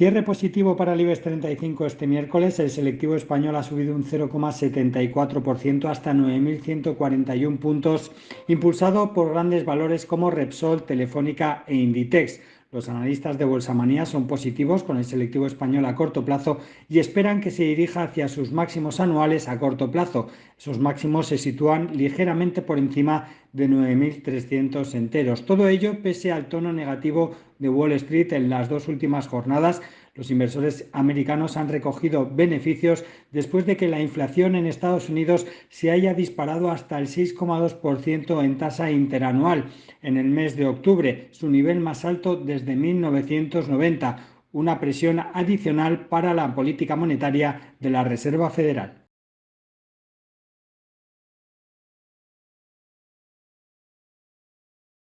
Cierre positivo para el IBEX 35 este miércoles. El selectivo español ha subido un 0,74% hasta 9.141 puntos, impulsado por grandes valores como Repsol, Telefónica e Inditex. Los analistas de Bolsa Manía son positivos con el selectivo español a corto plazo y esperan que se dirija hacia sus máximos anuales a corto plazo. Esos máximos se sitúan ligeramente por encima de 9.300 enteros. Todo ello pese al tono negativo de Wall Street en las dos últimas jornadas. Los inversores americanos han recogido beneficios después de que la inflación en Estados Unidos se haya disparado hasta el 6,2% en tasa interanual en el mes de octubre, su nivel más alto desde 1990, una presión adicional para la política monetaria de la Reserva Federal.